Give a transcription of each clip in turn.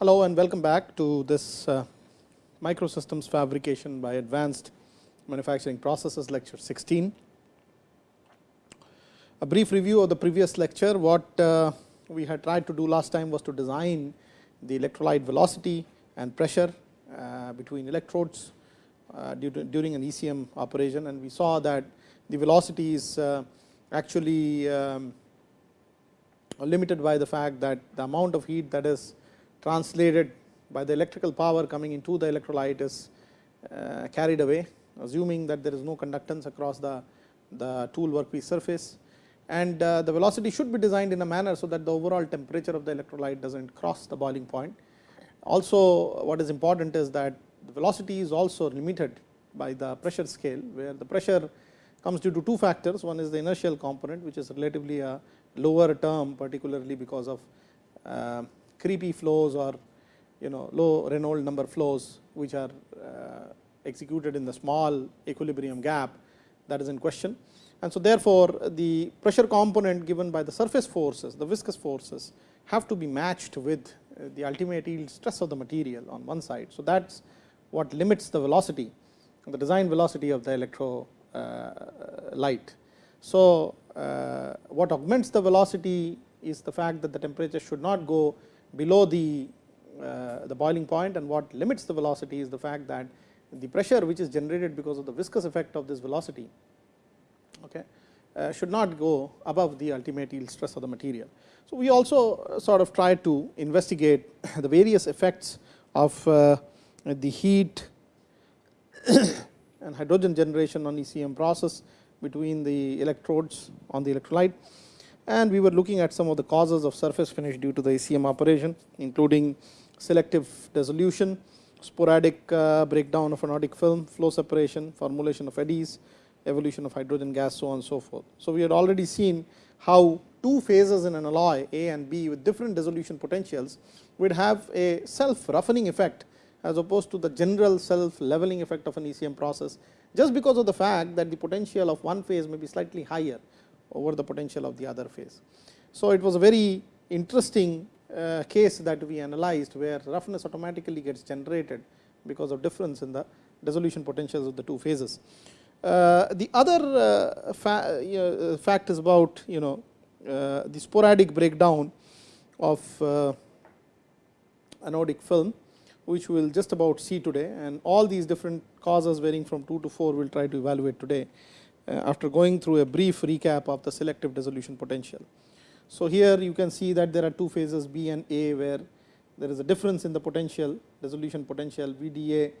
Hello and welcome back to this uh, microsystems fabrication by advanced manufacturing processes lecture 16. A brief review of the previous lecture, what uh, we had tried to do last time was to design the electrolyte velocity and pressure uh, between electrodes uh, during an ECM operation and we saw that the velocity is uh, actually um, limited by the fact that the amount of heat that is translated by the electrical power coming into the electrolyte is uh, carried away assuming that there is no conductance across the, the tool workpiece surface and uh, the velocity should be designed in a manner so that the overall temperature of the electrolyte does not cross the boiling point. Also what is important is that the velocity is also limited by the pressure scale where the pressure comes due to two factors one is the inertial component which is relatively a lower term particularly because of uh, creepy flows or you know low Reynolds number flows which are uh, executed in the small equilibrium gap that is in question. And so therefore, the pressure component given by the surface forces, the viscous forces have to be matched with uh, the ultimate yield stress of the material on one side. So that's what limits the velocity, the design velocity of the electrolyte. Uh, so uh, what augments the velocity is the fact that the temperature should not go below the uh, the boiling point and what limits the velocity is the fact that the pressure which is generated because of the viscous effect of this velocity okay, uh, should not go above the ultimate yield stress of the material. So, we also sort of try to investigate the various effects of uh, the heat and hydrogen generation on ECM process between the electrodes on the electrolyte and we were looking at some of the causes of surface finish due to the ECM operation including selective dissolution, sporadic uh, breakdown of anodic film, flow separation, formulation of eddies, evolution of hydrogen gas so on and so forth. So, we had already seen how two phases in an alloy A and B with different dissolution potentials would have a self roughening effect as opposed to the general self leveling effect of an ECM process just because of the fact that the potential of one phase may be slightly higher over the potential of the other phase. So, it was a very interesting uh, case that we analyzed where roughness automatically gets generated because of difference in the dissolution potentials of the two phases. Uh, the other uh, fa fact is about you know the sporadic breakdown of anodic film which we will just about see today and all these different causes varying from 2 to 4 we will try to evaluate today after going through a brief recap of the selective dissolution potential. So, here you can see that there are two phases B and A where there is a difference in the potential dissolution potential VDA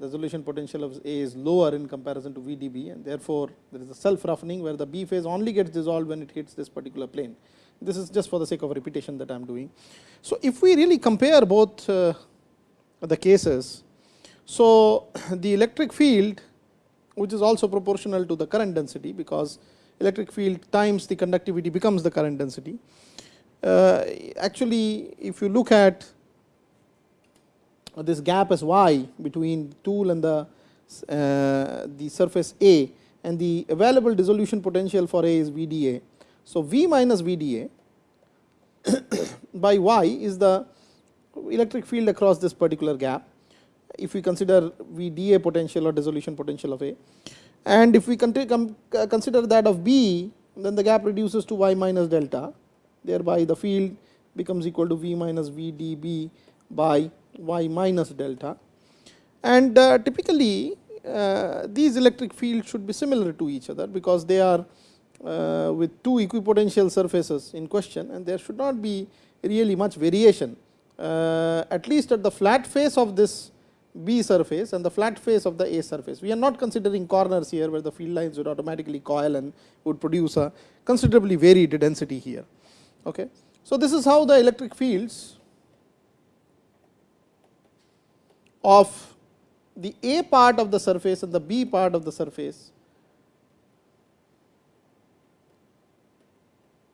dissolution potential of A is lower in comparison to VDB and therefore, there is a self roughening where the B phase only gets dissolved when it hits this particular plane. This is just for the sake of repetition that I am doing. So, if we really compare both uh, the cases, so the electric field which is also proportional to the current density because electric field times the conductivity becomes the current density. Uh, actually, if you look at this gap as y between tool and the uh, the surface A and the available dissolution potential for A is VDA. So, V minus VDA by y is the electric field across this particular gap if we consider VDA potential or dissolution potential of A. And if we uh, consider that of B then the gap reduces to y minus delta. Thereby the field becomes equal to V minus VDB by y minus delta. And uh, typically uh, these electric fields should be similar to each other because they are uh, with two equipotential surfaces in question and there should not be really much variation. Uh, at least at the flat face of this B surface and the flat face of the A surface. We are not considering corners here where the field lines would automatically coil and would produce a considerably varied density here. Okay. So, this is how the electric fields of the A part of the surface and the B part of the surface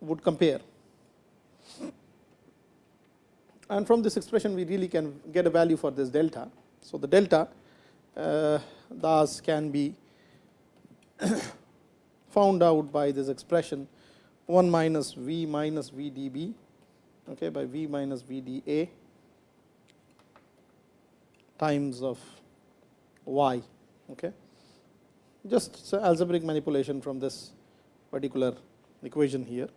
would compare. And from this expression we really can get a value for this delta. So, the delta uh, thus can be found out by this expression 1 minus V minus V d B okay, by V minus V d A times of y. Okay. Just algebraic manipulation from this particular equation here.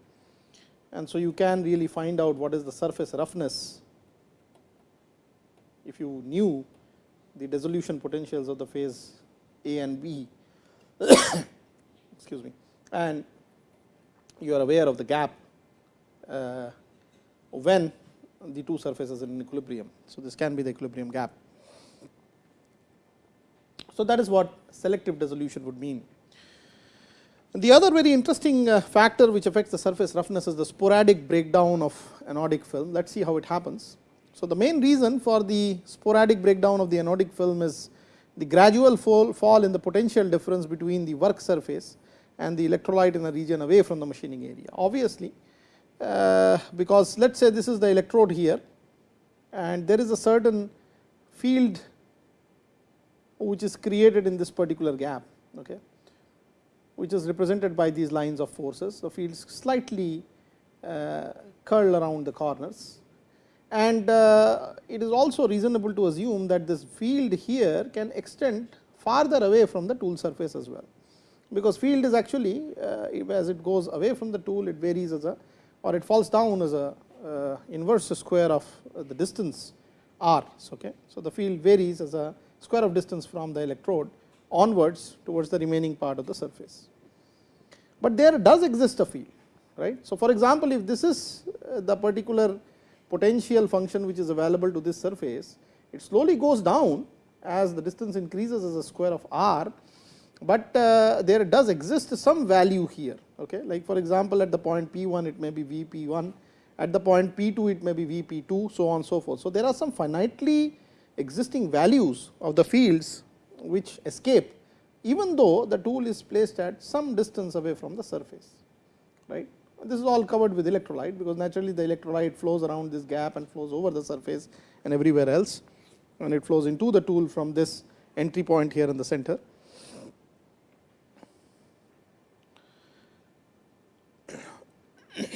And so, you can really find out what is the surface roughness if you knew the dissolution potentials of the phase A and B excuse me and you are aware of the gap uh, when the two surfaces are in equilibrium. So, this can be the equilibrium gap. So, that is what selective dissolution would mean. The other very interesting uh, factor which affects the surface roughness is the sporadic breakdown of anodic film. Let us see how it happens. So, the main reason for the sporadic breakdown of the anodic film is the gradual fall, fall in the potential difference between the work surface and the electrolyte in a region away from the machining area. Obviously, uh, because let us say this is the electrode here and there is a certain field which is created in this particular gap, okay, which is represented by these lines of forces. The fields slightly uh, curl around the corners and uh, it is also reasonable to assume that this field here can extend farther away from the tool surface as well, because field is actually uh, as it goes away from the tool it varies as a or it falls down as a uh, inverse square of the distance r. Okay. So, the field varies as a square of distance from the electrode onwards towards the remaining part of the surface. But there does exist a field right. So, for example, if this is the particular potential function which is available to this surface, it slowly goes down as the distance increases as a square of r, but uh, there does exist some value here. Okay? Like for example, at the point p 1 it may be v p 1, at the point p 2 it may be v p 2, so on so forth. So, there are some finitely existing values of the fields which escape even though the tool is placed at some distance away from the surface. right? This is all covered with electrolyte, because naturally the electrolyte flows around this gap and flows over the surface and everywhere else and it flows into the tool from this entry point here in the center.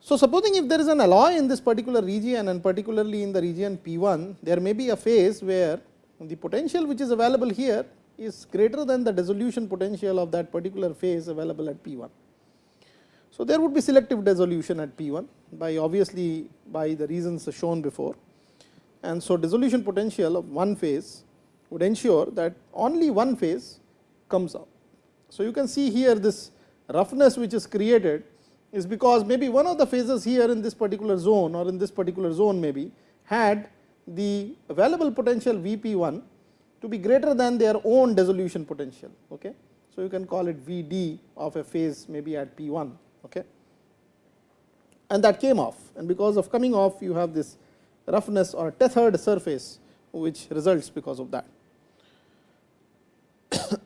So, supposing if there is an alloy in this particular region and particularly in the region P 1, there may be a phase where the potential which is available here is greater than the dissolution potential of that particular phase available at P 1. So, there would be selective dissolution at P 1 by obviously by the reasons shown before. And so, dissolution potential of one phase would ensure that only one phase comes out. So, you can see here this roughness which is created is because maybe one of the phases here in this particular zone or in this particular zone maybe had the available potential V p 1 to be greater than their own dissolution potential. Okay. So, you can call it V d of a phase maybe at P 1 okay. and that came off and because of coming off you have this roughness or tethered surface which results because of that.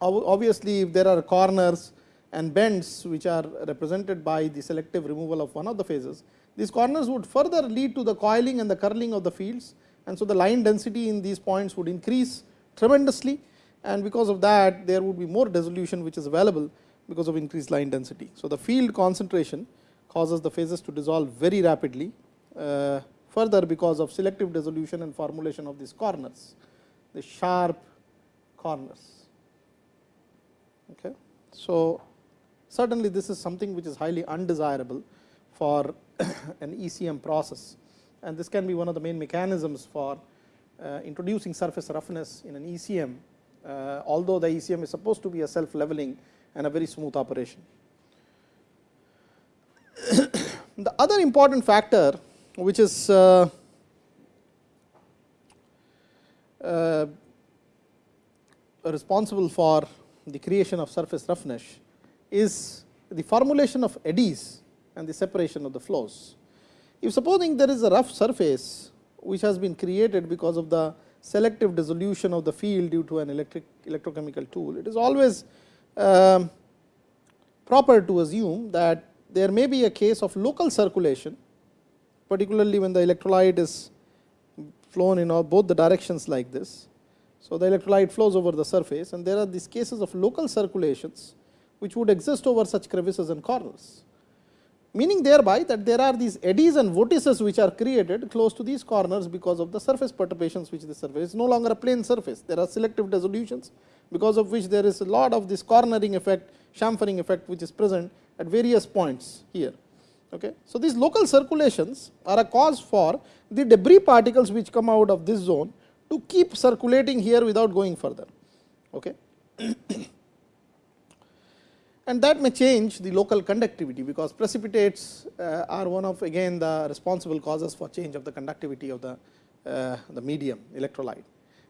Obviously, if there are corners and bends which are represented by the selective removal of one of the phases, these corners would further lead to the coiling and the curling of the fields and so the line density in these points would increase tremendously and because of that there would be more dissolution which is available because of increased line density. So, the field concentration causes the phases to dissolve very rapidly uh, further because of selective dissolution and formulation of these corners, the sharp corners. Okay. So, certainly this is something which is highly undesirable for an ECM process and this can be one of the main mechanisms for uh, introducing surface roughness in an ECM, uh, although the ECM is supposed to be a self leveling and a very smooth operation. the other important factor which is uh, uh, responsible for the creation of surface roughness is the formulation of eddies and the separation of the flows. If supposing there is a rough surface which has been created because of the selective dissolution of the field due to an electric electrochemical tool, it is always um, proper to assume that there may be a case of local circulation, particularly when the electrolyte is flown in both the directions like this. So, the electrolyte flows over the surface and there are these cases of local circulations which would exist over such crevices and corners meaning thereby that there are these eddies and vortices which are created close to these corners because of the surface perturbations which the surface is no longer a plane surface. There are selective dissolutions because of which there is a lot of this cornering effect, chamfering effect which is present at various points here. Okay. So, these local circulations are a cause for the debris particles which come out of this zone to keep circulating here without going further. Okay. and that may change the local conductivity, because precipitates uh, are one of again the responsible causes for change of the conductivity of the, uh, the medium electrolyte.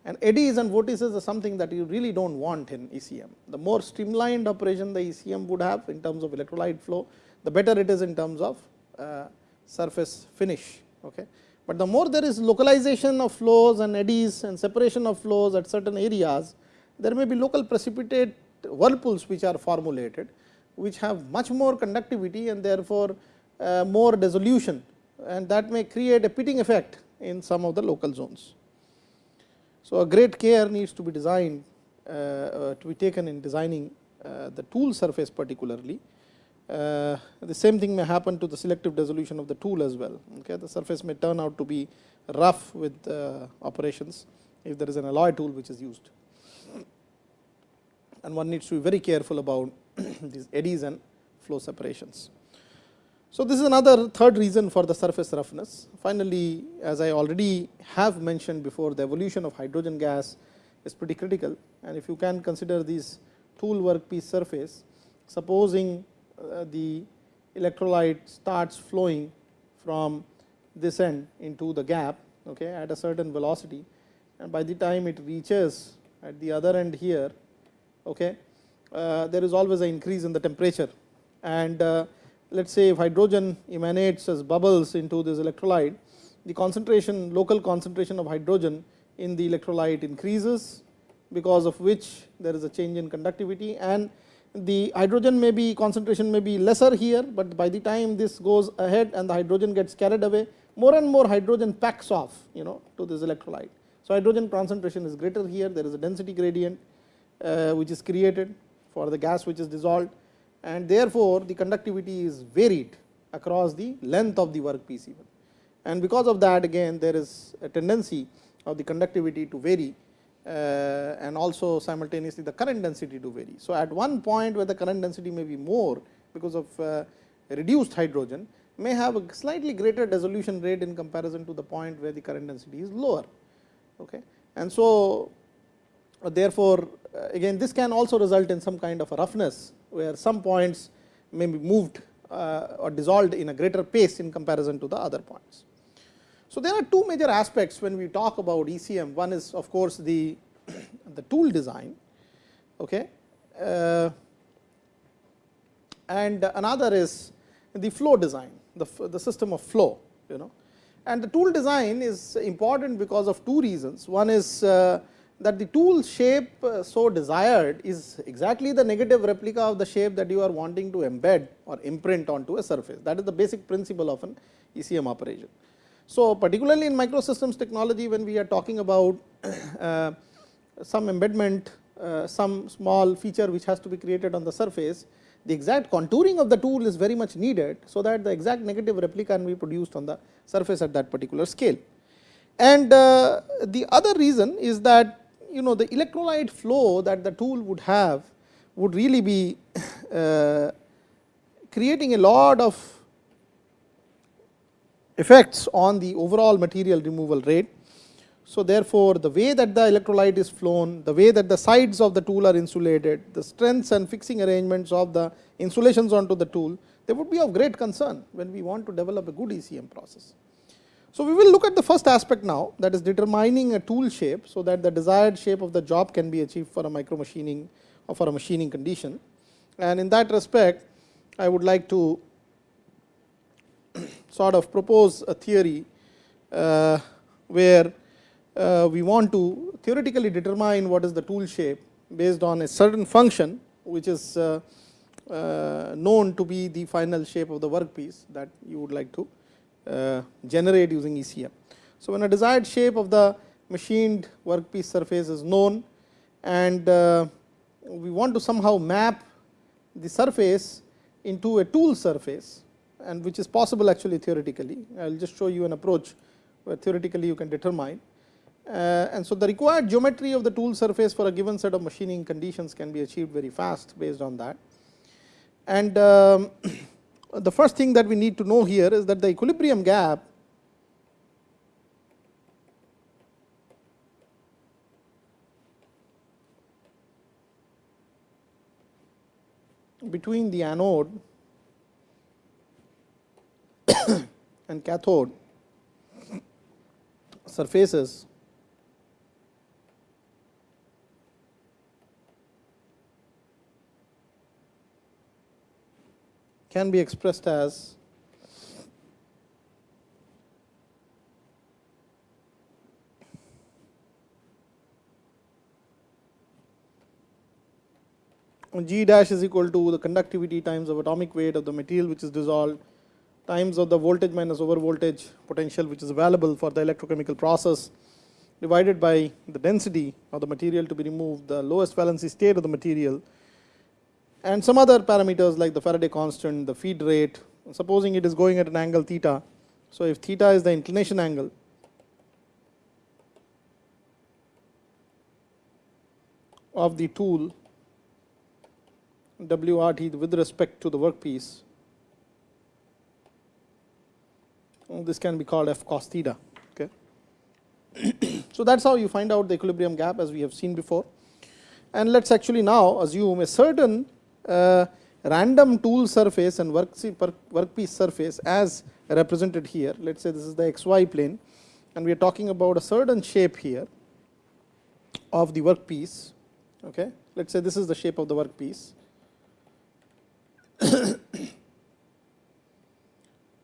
And eddies and vortices are something that you really do not want in ECM. The more streamlined operation the ECM would have in terms of electrolyte flow, the better it is in terms of uh, surface finish. Okay. But the more there is localization of flows and eddies and separation of flows at certain areas, there may be local precipitate whirlpools which are formulated, which have much more conductivity and therefore, uh, more dissolution and that may create a pitting effect in some of the local zones. So, a great care needs to be designed uh, uh, to be taken in designing uh, the tool surface particularly. Uh, the same thing may happen to the selective dissolution of the tool as well. Okay. The surface may turn out to be rough with uh, operations if there is an alloy tool which is used and one needs to be very careful about these eddies and flow separations. So, this is another third reason for the surface roughness. Finally, as I already have mentioned before the evolution of hydrogen gas is pretty critical and if you can consider this tool workpiece surface, supposing uh, the electrolyte starts flowing from this end into the gap okay, at a certain velocity and by the time it reaches at the other end here okay, uh, there is always an increase in the temperature. And uh, let us say if hydrogen emanates as bubbles into this electrolyte, the concentration local concentration of hydrogen in the electrolyte increases because of which there is a change in conductivity and the hydrogen may be concentration may be lesser here, but by the time this goes ahead and the hydrogen gets carried away more and more hydrogen packs off you know to this electrolyte. So, hydrogen concentration is greater here there is a density gradient which is created for the gas which is dissolved and therefore, the conductivity is varied across the length of the workpiece even. And because of that again there is a tendency of the conductivity to vary uh, and also simultaneously the current density to vary. So, at one point where the current density may be more because of uh, reduced hydrogen may have a slightly greater dissolution rate in comparison to the point where the current density is lower. Okay. And so, therefore, uh, again this can also result in some kind of a roughness, where some points may be moved uh, or dissolved in a greater pace in comparison to the other points. So, there are two major aspects when we talk about ECM. One is of course, the, the tool design okay, uh, and another is the flow design, the, the system of flow you know. And the tool design is important because of two reasons. One is uh, that the tool shape uh, so desired is exactly the negative replica of the shape that you are wanting to embed or imprint onto a surface. That is the basic principle of an ECM operation. So, particularly in microsystems technology when we are talking about uh, some embedment, uh, some small feature which has to be created on the surface, the exact contouring of the tool is very much needed. So, that the exact negative replica can be produced on the surface at that particular scale. And uh, the other reason is that you know the electrolyte flow that the tool would have would really be uh, creating a lot of effects on the overall material removal rate. So, therefore, the way that the electrolyte is flown, the way that the sides of the tool are insulated, the strengths and fixing arrangements of the insulations onto the tool, they would be of great concern when we want to develop a good ECM process. So, we will look at the first aspect now that is determining a tool shape. So, that the desired shape of the job can be achieved for a micro machining or for a machining condition. And in that respect, I would like to sort of propose a theory uh, where uh, we want to theoretically determine what is the tool shape based on a certain function which is uh, uh known to be the final shape of the workpiece that you would like to generate using ECM. So, when a desired shape of the machined workpiece surface is known and uh, we want to somehow map the surface into a tool surface and which is possible actually theoretically. I will just show you an approach where theoretically you can determine. Uh, and so, the required geometry of the tool surface for a given set of machining conditions can be achieved very fast based on that. And um, the first thing that we need to know here is that the equilibrium gap between the anode and cathode surfaces can be expressed as G dash is equal to the conductivity times of atomic weight of the material which is dissolved times of the voltage minus over voltage potential which is available for the electrochemical process divided by the density of the material to be removed, the lowest valency state of the material and some other parameters like the Faraday constant, the feed rate, supposing it is going at an angle theta. So, if theta is the inclination angle, of the tool WRT with respect to the workpiece, this can be called f cos theta. Okay. so, that is how you find out the equilibrium gap as we have seen before. And let us actually now assume a certain random tool surface and work workpiece surface as represented here. Let us say this is the xy plane and we are talking about a certain shape here of the workpiece. Okay. Let us say this is the shape of the workpiece,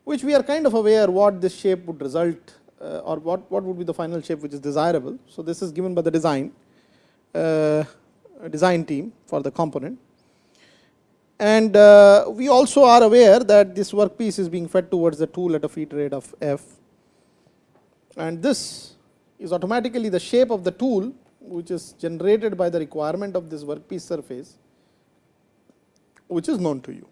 which we are kind of aware what this shape would result uh, or what, what would be the final shape which is desirable. So, this is given by the design uh, design team for the component and uh, we also are aware that this workpiece is being fed towards the tool at a feed rate of f. And this is automatically the shape of the tool which is generated by the requirement of this workpiece surface which is known to you.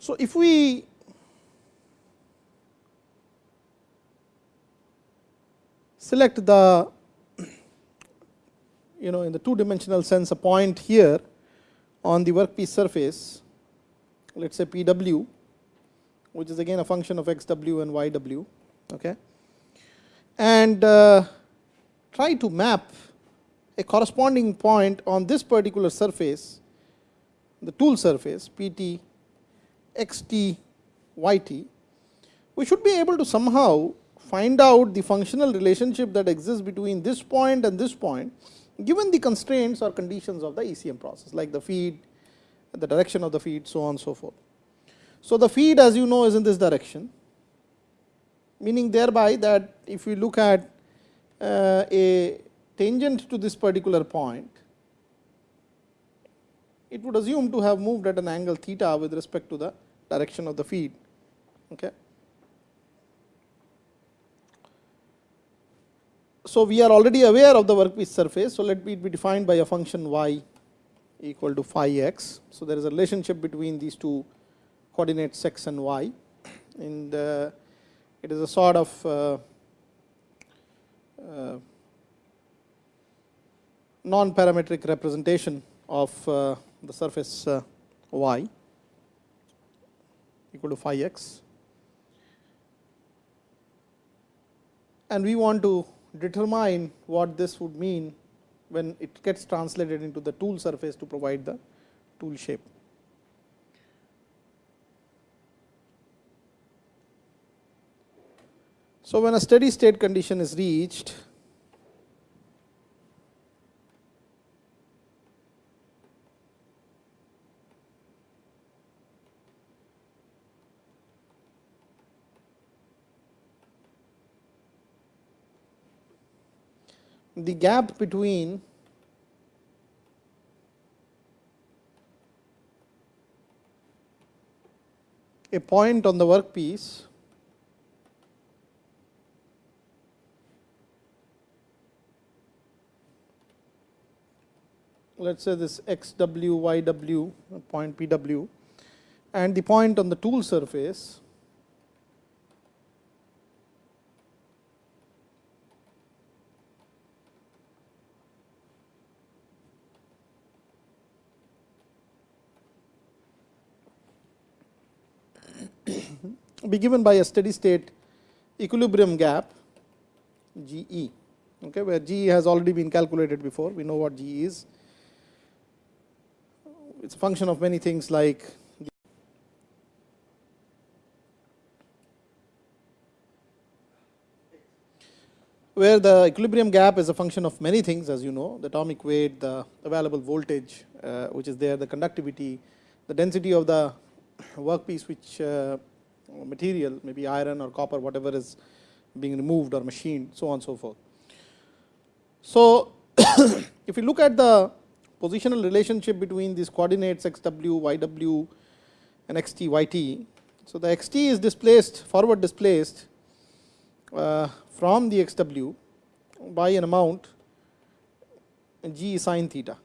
So, if we select the you know in the two dimensional sense a point here on the workpiece surface let us say P w which is again a function of x w and y w okay? And uh, try to map a corresponding point on this particular surface the tool surface P t x t y t. We should be able to somehow find out the functional relationship that exists between this point and this point given the constraints or conditions of the ECM process like the feed, the direction of the feed so on and so forth. So, the feed as you know is in this direction meaning thereby that if we look at uh, a tangent to this particular point, it would assume to have moved at an angle theta with respect to the direction of the feed. Okay. So, we are already aware of the workpiece surface. So, let it be defined by a function y equal to phi x. So, there is a relationship between these two coordinates x and y and uh, it is a sort of uh, uh, non-parametric representation of uh, the surface uh, y equal to phi x and we want to determine what this would mean when it gets translated into the tool surface to provide the tool shape. So, when a steady state condition is reached, the gap between a point on the workpiece let us say this x w y w point p w and the point on the tool surface be given by a steady state equilibrium gap G e, okay, where G has already been calculated before, we know what G is. It is a function of many things like where the equilibrium gap is a function of many things as you know, the atomic weight, the available voltage uh, which is there, the conductivity, the density of the workpiece which uh, material maybe iron or copper whatever is being removed or machined so on and so forth. So, if you look at the positional relationship between these coordinates x w, y w and x t, y t. So, the x t is displaced forward displaced uh, from the x w by an amount g sin theta.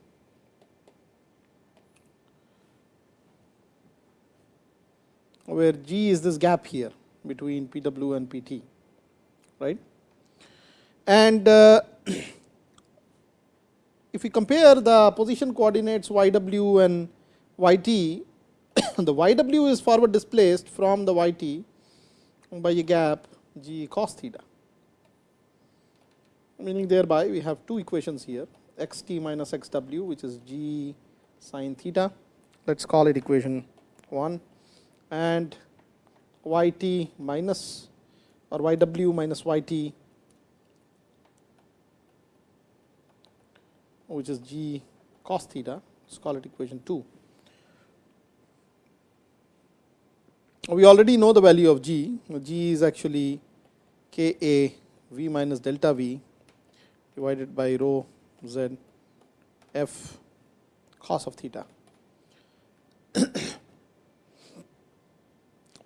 Where G is this gap here between P w and P t, right. And uh, if we compare the position coordinates y w and y t, the y w is forward displaced from the y t by a gap g cos theta, meaning thereby we have two equations here x t minus x w which is g sin theta, let us call it equation 1 and y t minus or y w minus y t which is g cos theta, let us call it equation 2. We already know the value of g, g is actually k a v minus delta v divided by rho z f cos of theta.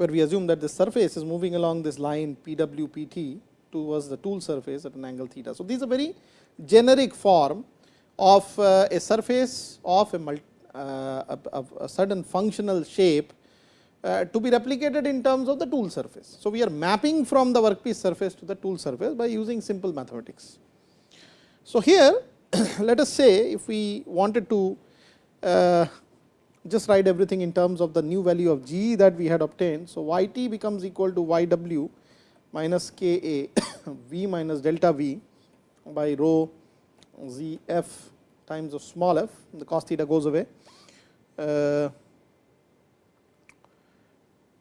where we assume that the surface is moving along this line P w P t towards the tool surface at an angle theta. So, these are very generic form of uh, a surface of a, multi, uh, a, a, certain functional shape uh, to be replicated in terms of the tool surface. So, we are mapping from the workpiece surface to the tool surface by using simple mathematics. So, here let us say if we wanted to uh, just write everything in terms of the new value of g that we had obtained. So, y t becomes equal to y w minus k a v minus delta v by rho z f times of small f, the cos theta goes away, uh,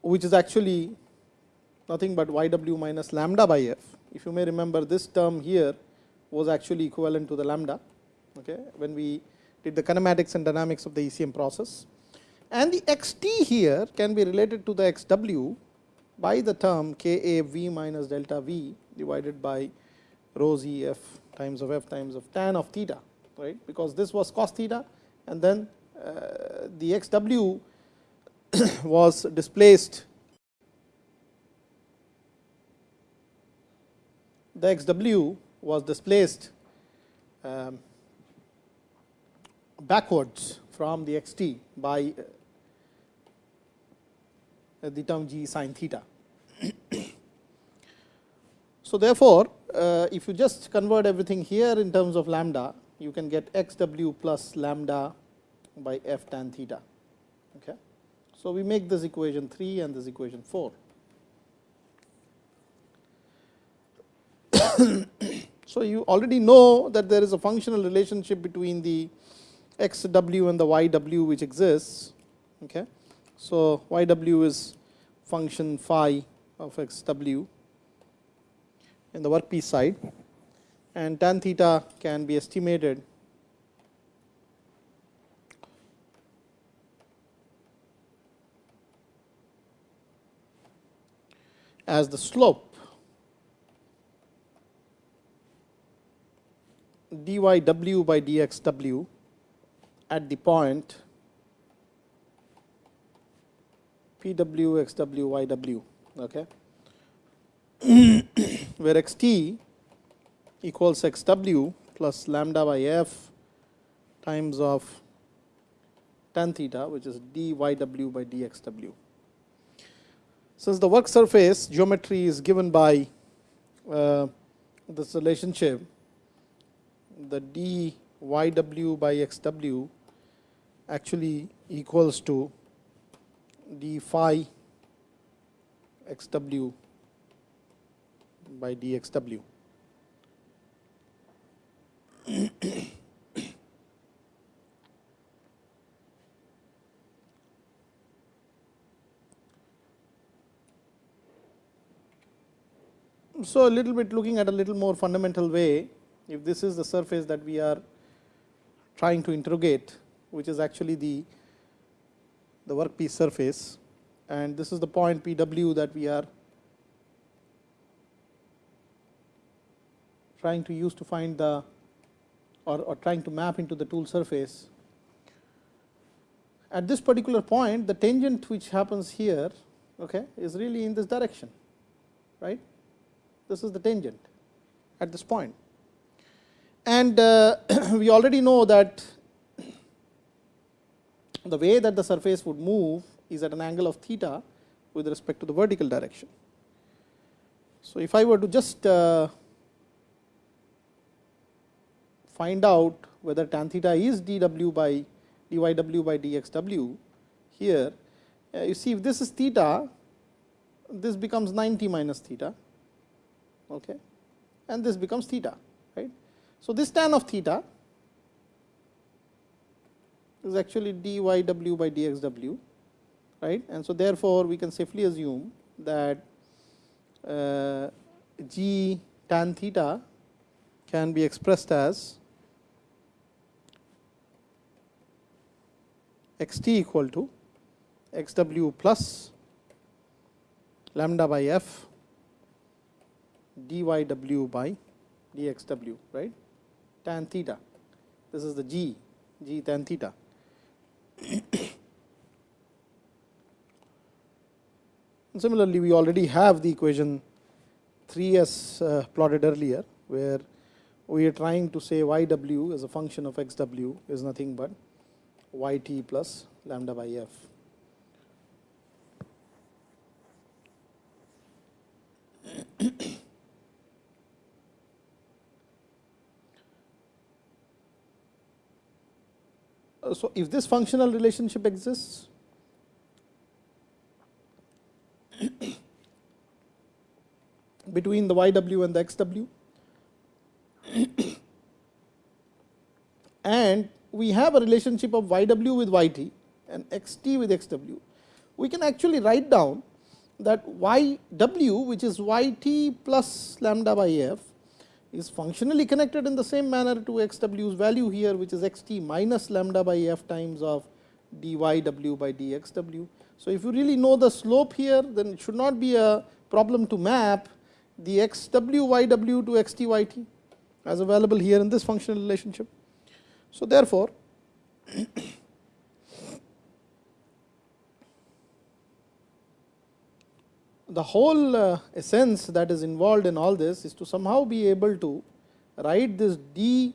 which is actually nothing but y w minus lambda by f. If you may remember this term here was actually equivalent to the lambda okay, when we did the kinematics and dynamics of the ECM process. And the x t here can be related to the x w by the term k a v minus delta v divided by rho z f times of f times of tan of theta, right, because this was cos theta and then uh, the x w was displaced the x w was displaced um, backwards from the x t by uh, the term g sin theta. so, therefore, uh, if you just convert everything here in terms of lambda, you can get x w plus lambda by f tan theta. Okay. So, we make this equation 3 and this equation 4. so, you already know that there is a functional relationship between the x w and the y w which exists. Okay. So, y w is function phi of x w in the workpiece side and tan theta can be estimated as the slope dy w by dx w at the point P w x w y w okay where x t equals x w plus lambda by f times of tan theta which is d y w by d x w. Since the work surface geometry is given by uh, this relationship the d y w by x w actually equals to d phi x w by d x w. so, a little bit looking at a little more fundamental way, if this is the surface that we are trying to interrogate, which is actually the, the workpiece surface and this is the point P w that we are trying to use to find the or, or trying to map into the tool surface. At this particular point, the tangent which happens here okay, is really in this direction, right. This is the tangent at this point. And uh, we already know that the way that the surface would move is at an angle of theta with respect to the vertical direction. So, if I were to just uh, find out whether tan theta is dw by dyw by dxw here, uh, you see if this is theta, this becomes 90 minus theta okay, and this becomes theta. Right. So, this tan of theta is actually dyw by dxw right. And so, therefore, we can safely assume that uh, g tan theta can be expressed as x t equal to x w plus lambda by f dy w by dxw, right tan theta. This is the g g tan theta. Similarly, we already have the equation 3 s uh, plotted earlier, where we are trying to say y w as a function of x w is nothing but y t plus lambda by f. so, if this functional relationship exists, between the y w and the x w. And we have a relationship of y w with y t and x t with x w, we can actually write down that y w which is y t plus lambda by f is functionally connected in the same manner to xw's value here which is x t minus lambda by f times of dyw by dxw. So, if you really know the slope here then it should not be a problem to map the x w y w to x t y t as available here in this functional relationship. So, therefore, the whole uh, essence that is involved in all this is to somehow be able to write this d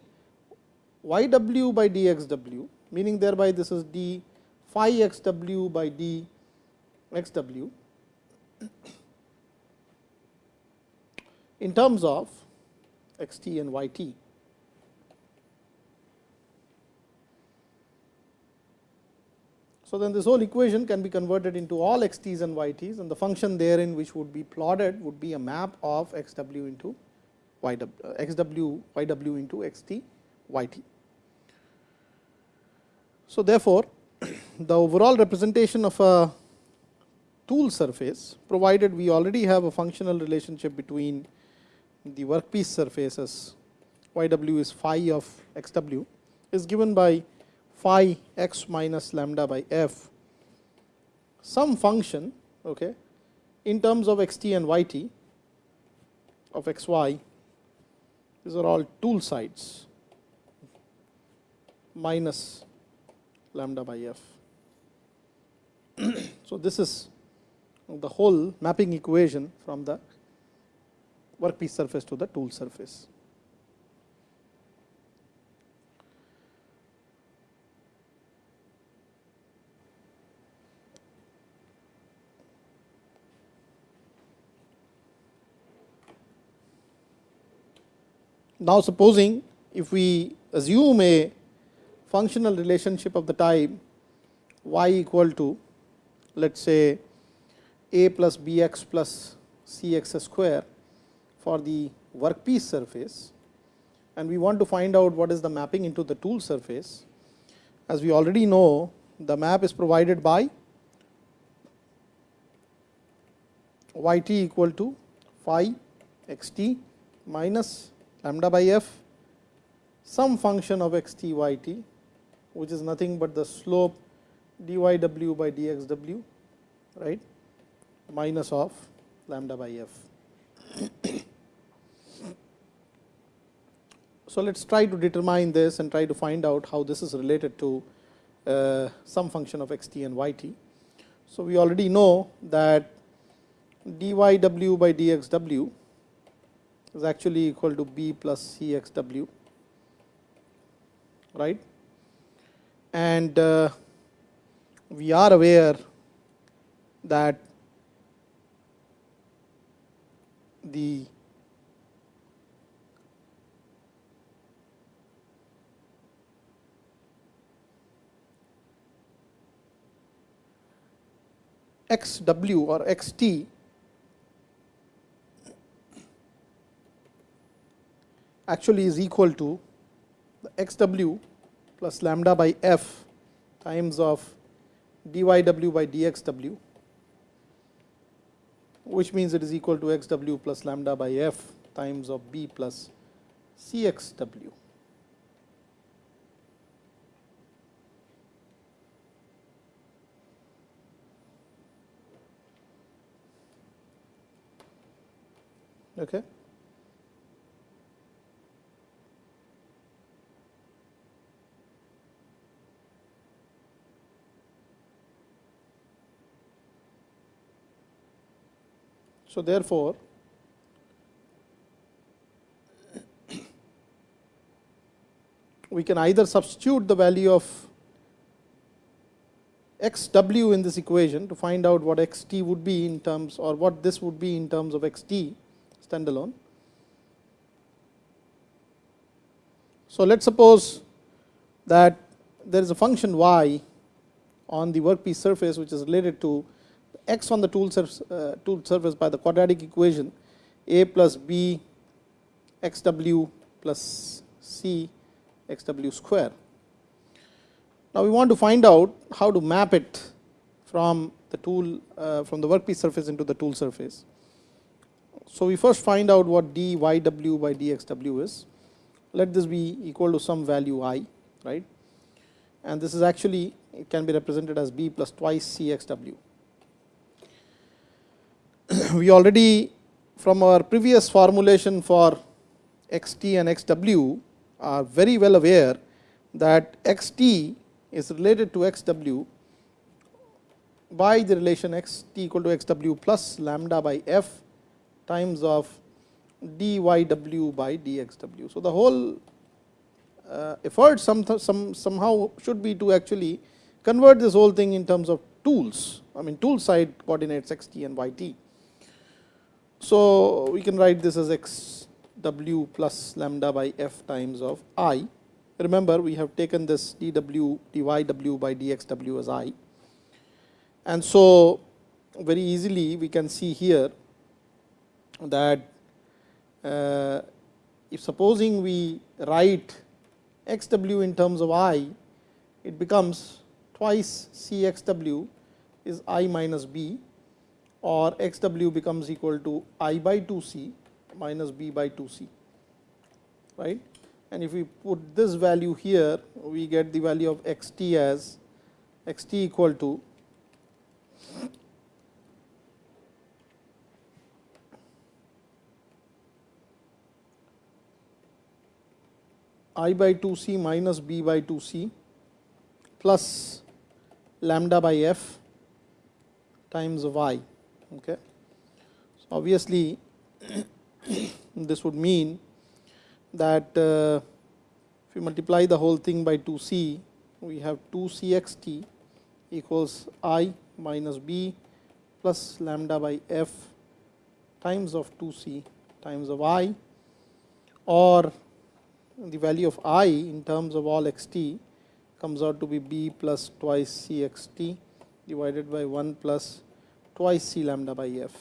y w by d x w, meaning thereby this is d phi x w by d x w in terms of x t and y t. So, then this whole equation can be converted into all x t's and y t's and the function therein which would be plotted would be a map of x w into y w, uh, x w y w into x t y t. So, therefore, the overall representation of a tool surface provided we already have a functional relationship between the workpiece surfaces y w is phi of x w is given by phi x minus lambda by f some function okay, in terms of x t and y t of x y these are all tool sides minus lambda by f. so, this is the whole mapping equation from the workpiece surface to the tool surface. Now, supposing if we assume a functional relationship of the type y equal to let us say a plus b x plus c x square for the workpiece surface and we want to find out what is the mapping into the tool surface. As we already know the map is provided by y t equal to phi x t minus lambda by f some function of x t y t which is nothing but the slope dy w by dx w right minus of lambda by f. So, let us try to determine this and try to find out how this is related to uh, some function of x t and y t. So, we already know that dy w by dx w is actually equal to b plus c x w right and uh, we are aware that the x w or x t actually is equal to the x w plus lambda by f times of dy w by dx w, which means it is equal to x w plus lambda by f times of b plus c x w. Okay. So, therefore, we can either substitute the value of x w in this equation to find out what x t would be in terms or what this would be in terms of x t standalone. So, let us suppose that there is a function y on the workpiece surface which is related to x on the tool surface, uh, tool surface by the quadratic equation a plus b x w plus c x w square. Now, we want to find out how to map it from the tool uh, from the workpiece surface into the tool surface. So, we first find out what d y w by d x w is. Let this be equal to some value i, right, and this is actually it can be represented as b plus twice c x w. we already from our previous formulation for x t and x w are very well aware that x t is related to x w by the relation x t equal to x w plus lambda by f times of dy w by dx w. So, the whole uh, effort some, some somehow should be to actually convert this whole thing in terms of tools, I mean tool side coordinates x t and y t. So, we can write this as x w plus lambda by f times of i. Remember, we have taken this d w dy w by dxw as i. And so, very easily we can see here that uh, if supposing we write x w in terms of i, it becomes twice c x w is i minus b or x w becomes equal to i by 2 c minus b by 2 c right? And if we put this value here we get the value of x t as x t equal to i by 2 c minus b by 2 c plus lambda by f times of i. Okay. So, obviously, this would mean that uh, if you multiply the whole thing by 2 c, we have 2 c x t equals i minus b plus lambda by f times of 2 c times of i or the value of i in terms of all x t comes out to be b plus twice c x t divided by 1 plus twice c lambda by f.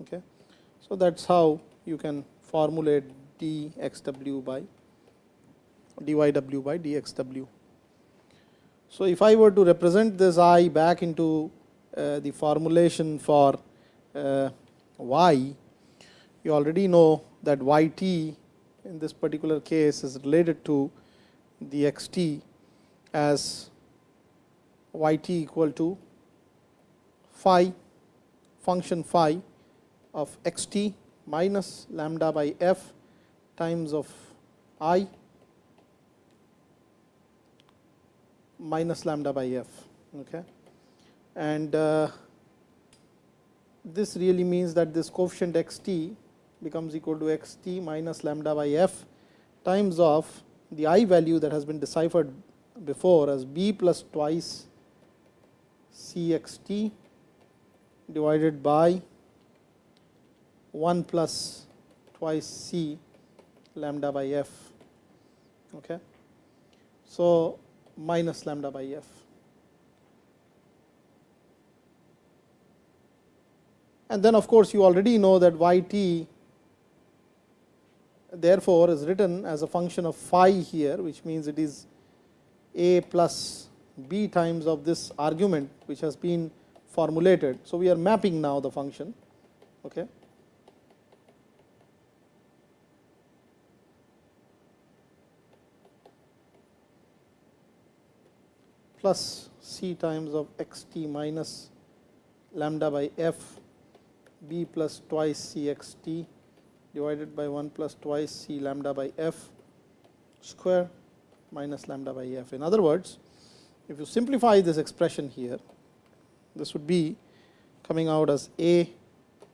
Okay. So, that is how you can formulate d x w by d y w by d x w. So, if I were to represent this i back into uh, the formulation for uh, y, you already know that y t in this particular case is related to the x t as y t equal to phi function phi of x t minus lambda by f times of i minus lambda by f. Okay. And uh, this really means that this coefficient x t becomes equal to x t minus lambda by f times of the i value that has been deciphered before as b plus twice c x t divided by 1 plus twice c lambda by f. Okay. So, minus lambda by f. And then of course, you already know that y t therefore, is written as a function of phi here, which means it is a plus b times of this argument which has been formulated. So, we are mapping now the function. Okay. plus c times of x t minus lambda by f b plus twice c x t divided by 1 plus twice c lambda by f square minus lambda by f. In other words, if you simplify this expression here, this would be coming out as a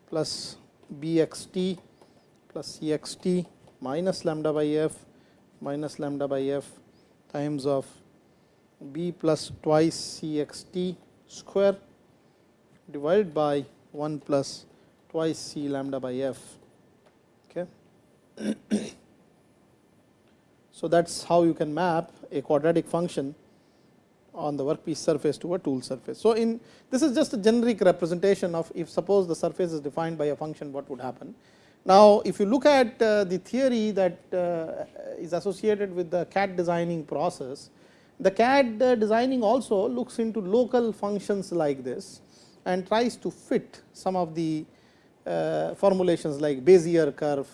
plus b x t plus c x t minus lambda by f minus lambda by f times of b plus twice c x t square divided by 1 plus twice c lambda by f. So, that is how you can map a quadratic function on the workpiece surface to a tool surface. So, in this is just a generic representation of if suppose the surface is defined by a function what would happen. Now, if you look at uh, the theory that uh, is associated with the CAD designing process, the CAD uh, designing also looks into local functions like this and tries to fit some of the formulations like Bezier curve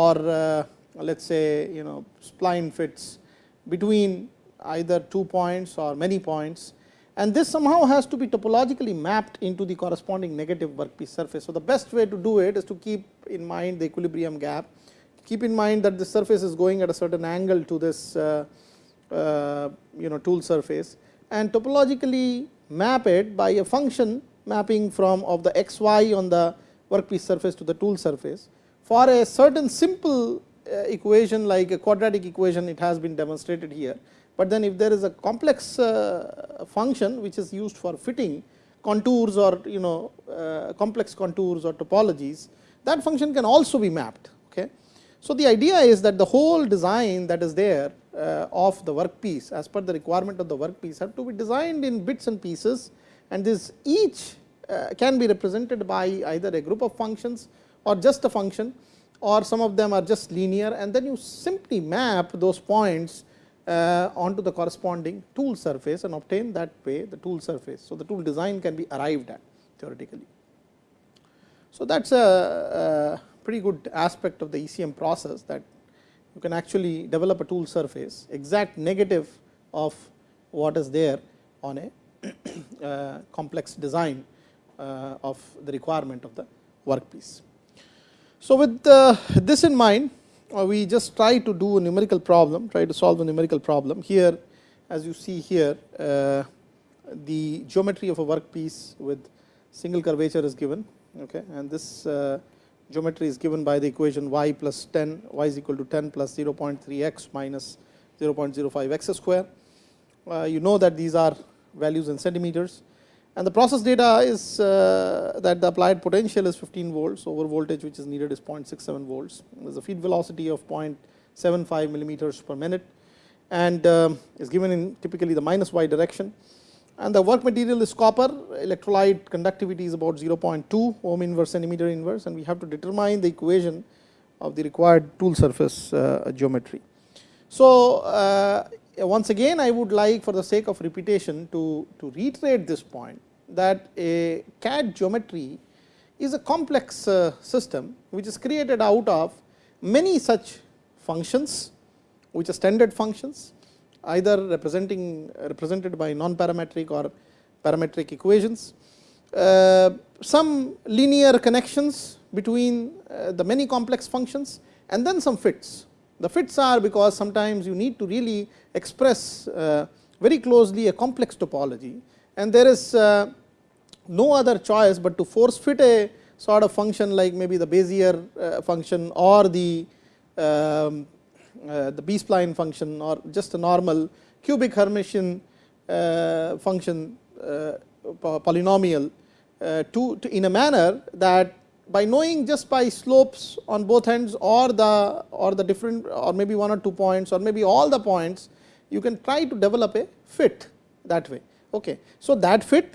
or uh, let us say you know spline fits between either two points or many points and this somehow has to be topologically mapped into the corresponding negative workpiece surface. So, the best way to do it is to keep in mind the equilibrium gap, keep in mind that the surface is going at a certain angle to this uh, uh, you know tool surface and topologically map it by a function mapping from of the x y on the workpiece surface to the tool surface. For a certain simple uh, equation like a quadratic equation it has been demonstrated here, but then if there is a complex uh, function which is used for fitting contours or you know uh, complex contours or topologies that function can also be mapped. Okay. So, the idea is that the whole design that is there of the workpiece as per the requirement of the workpiece have to be designed in bits and pieces and this each can be represented by either a group of functions or just a function or some of them are just linear and then you simply map those points uh, onto the corresponding tool surface and obtain that way the tool surface. So, the tool design can be arrived at theoretically. So, that is a, a pretty good aspect of the ECM process that you can actually develop a tool surface exact negative of what is there on a uh, complex design uh, of the requirement of the workpiece. So, with uh, this in mind uh, we just try to do a numerical problem try to solve a numerical problem. Here as you see here uh, the geometry of a workpiece with single curvature is given okay, and this geometry is given by the equation y plus 10 y is equal to 10 plus 0.3 x minus 0.05 x square. Uh, you know that these are values in centimeters and the process data is uh, that the applied potential is 15 volts over voltage which is needed is 0.67 volts. There is a feed velocity of 0.75 millimeters per minute and um, is given in typically the minus y direction. And the work material is copper, electrolyte conductivity is about 0.2 ohm inverse centimeter inverse and we have to determine the equation of the required tool surface uh, geometry. So, uh, once again I would like for the sake of repetition to, to reiterate this point that a CAD geometry is a complex uh, system which is created out of many such functions which are standard functions either representing represented by non parametric or parametric equations. Uh, some linear connections between uh, the many complex functions and then some fits. The fits are because sometimes you need to really express uh, very closely a complex topology. And there is uh, no other choice but to force fit a sort of function like maybe the Bezier uh, function or the um, uh, the B spline function or just a normal cubic Hermitian uh, function uh, polynomial to, to in a manner that by knowing just by slopes on both ends or the or the different or maybe one or two points or maybe all the points you can try to develop a fit that way. Okay. So, that fit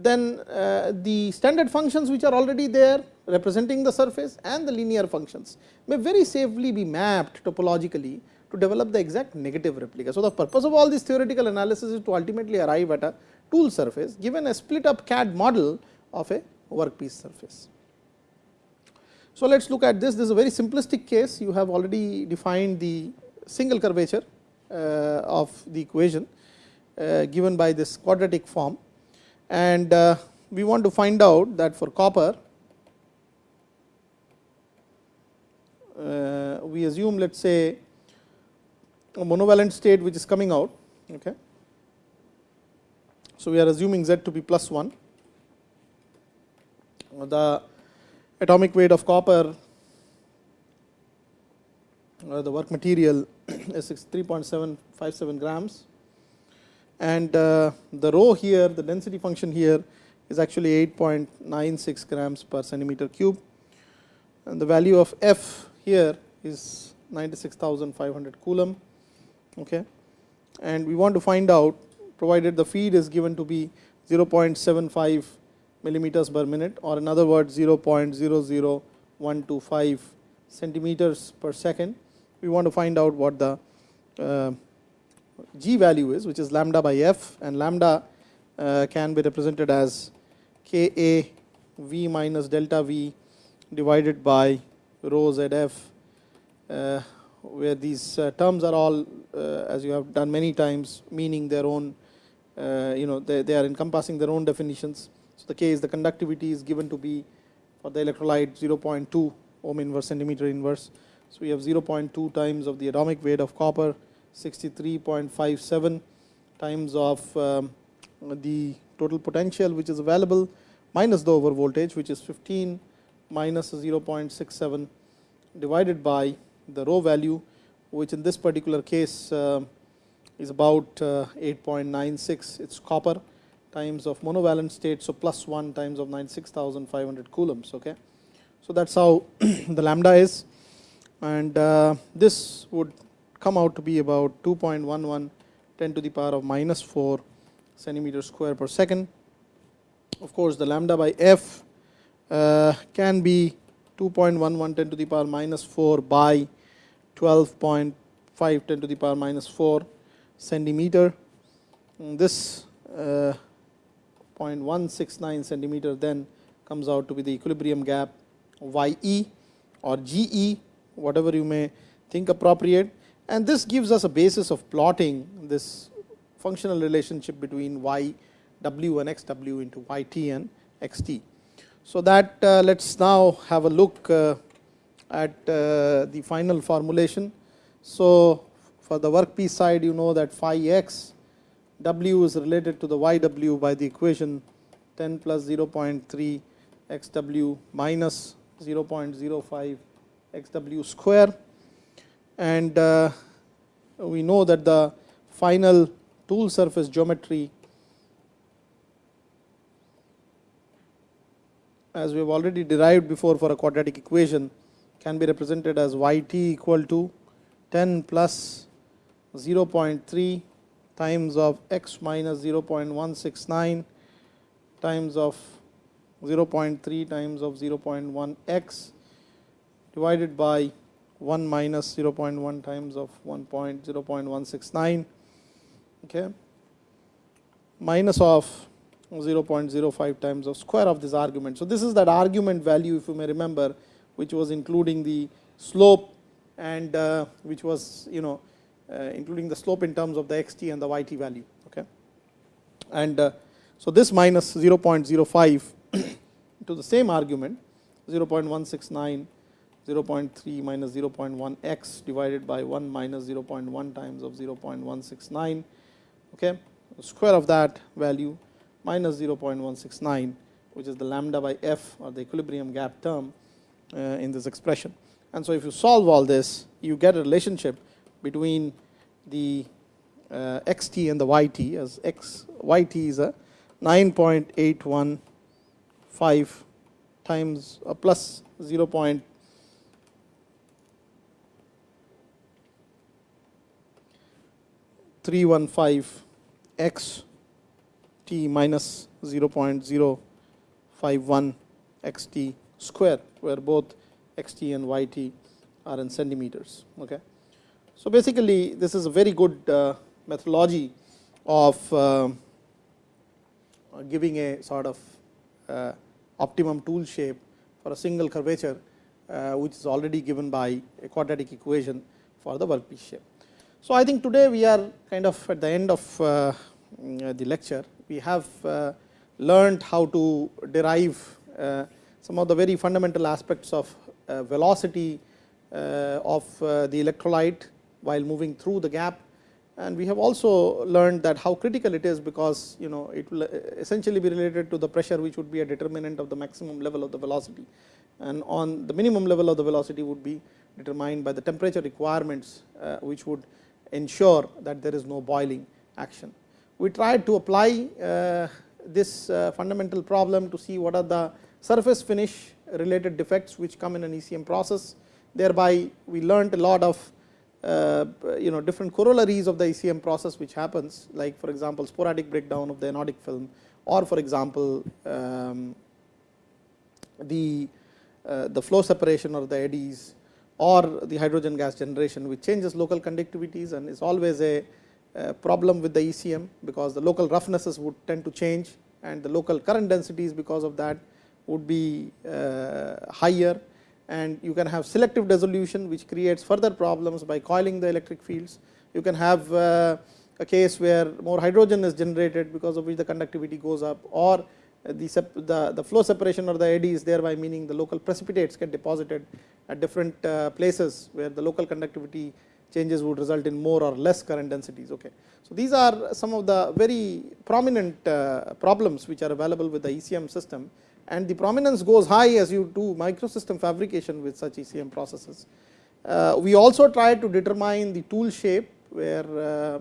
then uh, the standard functions which are already there representing the surface and the linear functions may very safely be mapped topologically to develop the exact negative replica. So, the purpose of all this theoretical analysis is to ultimately arrive at a tool surface given a split up CAD model of a workpiece surface. So, let us look at this, this is a very simplistic case you have already defined the single curvature uh, of the equation uh, given by this quadratic form and uh, we want to find out that for copper we assume let us say a monovalent state which is coming out. Okay. So, we are assuming Z to be plus 1. The atomic weight of copper uh, the work material is 3.757 grams and uh, the rho here the density function here is actually 8.96 grams per centimeter cube and the value of F here is 96,500 coulomb okay. and we want to find out provided the feed is given to be 0.75 millimeters per minute or in other words 0.00125 centimeters per second. We want to find out what the uh, g value is which is lambda by f and lambda uh, can be represented as k a v minus delta v divided by rho ZF, uh, where these uh, terms are all uh, as you have done many times meaning their own you know they, they are encompassing their own definitions. The case the conductivity is given to be for the electrolyte 0.2 ohm inverse centimeter inverse. So, we have 0.2 times of the atomic weight of copper 63.57 times of um, the total potential which is available minus the over voltage which is 15 minus 0.67 divided by the rho value which in this particular case uh, is about uh, 8.96 it is copper times of monovalent state. So, plus 1 times of 96,500 coulombs. Okay. So, that is how the lambda is and uh, this would come out to be about 2.11 10 to the power of minus 4 centimeter square per second. Of course, the lambda by f uh, can be 2.11 10 to the power minus 4 by 12.5 10 to the power minus 4 centimeter. And this uh, 0.169 centimeter then comes out to be the equilibrium gap YE or GE whatever you may think appropriate and this gives us a basis of plotting this functional relationship between y w and x w into y t and x t. So, that uh, let us now have a look uh, at uh, the final formulation. So, for the workpiece side you know that phi x w is related to the y w by the equation. 10 plus 0.3 x w minus 0.05 x w square. And uh, we know that the final tool surface geometry as we have already derived before for a quadratic equation can be represented as y t equal to 10 plus 0.3 times of x minus 0.169 times of 0.3 times of 0.1 x divided by 1 minus 0.1 times of 1.0.169 okay, minus of 0.05 times of square of this argument. So, this is that argument value if you may remember which was including the slope and uh, which was you know including the slope in terms of the x t and the y t value. Okay. And uh, so, this minus 0.05 to the same argument 0.169 0.3 minus 0.1 x divided by 1 minus 0.1 times of 0.169 okay. The square of that value minus 0.169 which is the lambda by f or the equilibrium gap term uh, in this expression. And so, if you solve all this you get a relationship between the uh, x t and the y t as x y t is a 9.815 times a plus 0. 315 x t minus 0.051 x t square, where both x t and y t are in centimeters. Okay. So, basically this is a very good uh, methodology of uh, giving a sort of uh, optimum tool shape for a single curvature, uh, which is already given by a quadratic equation for the workpiece shape. So, I think today we are kind of at the end of uh, mm, the lecture. We have uh, learned how to derive some of the very fundamental aspects of velocity of the electrolyte while moving through the gap. And we have also learned that how critical it is because you know it will essentially be related to the pressure which would be a determinant of the maximum level of the velocity. And on the minimum level of the velocity would be determined by the temperature requirements which would ensure that there is no boiling action. We tried to apply uh, this uh, fundamental problem to see what are the surface finish related defects which come in an ECM process. Thereby, we learned a lot of uh, you know different corollaries of the ECM process which happens like for example, sporadic breakdown of the anodic film or for example, um, the uh, the flow separation or the eddies or the hydrogen gas generation which changes local conductivities and is always a, a, problem with the ECM because the local roughnesses would tend to change and the local current densities because of that would be uh, higher and you can have selective dissolution which creates further problems by coiling the electric fields. You can have uh, a case where more hydrogen is generated because of which the conductivity goes up or the, the, the flow separation or the eddy eddies thereby meaning the local precipitates get deposited at different uh, places where the local conductivity changes would result in more or less current densities. Okay. So, these are some of the very prominent uh, problems which are available with the ECM system and the prominence goes high as you do microsystem fabrication with such ECM processes. Uh, we also try to determine the tool shape where uh,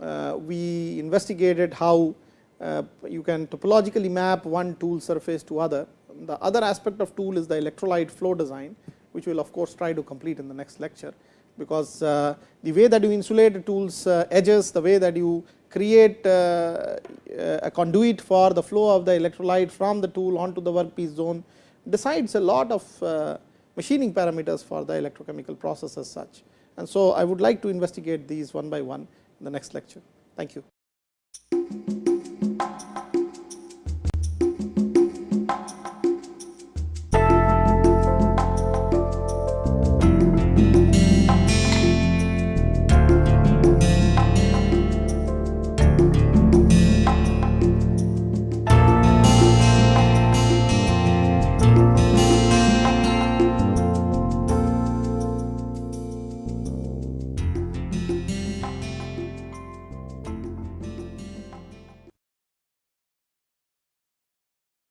uh, we investigated how uh, you can topologically map one tool surface to other. The other aspect of tool is the electrolyte flow design, which we will of course try to complete in the next lecture, because uh, the way that you insulate a tool's uh, edges, the way that you create uh, a conduit for the flow of the electrolyte from the tool onto the workpiece zone decides a lot of machining parameters for the electrochemical process as such. And so, I would like to investigate these one by one in the next lecture. Thank you.